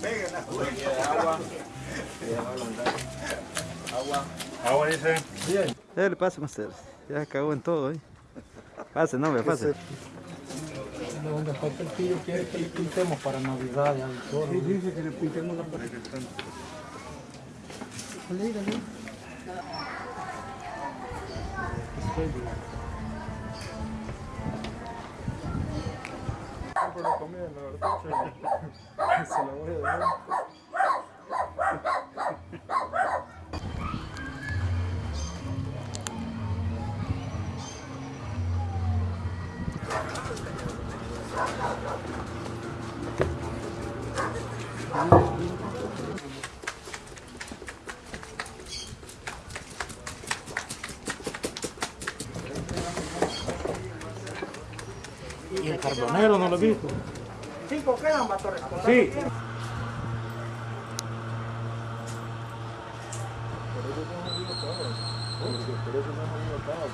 Agua. Agua. Agua dice. Bien. Dale, pasen ustedes. Ya cagó en todo, ¿eh? Pase, no, me pase. Donde falta el pillo quiere que le pintemos para Navidad y al toro. Sí, dice que le pintemos la pared. Dale, dale. La verdad. Y el carbonero no lo he visto. Cinco quedan, vato, Sí. Por eso no han ido por eso no han ido cabros.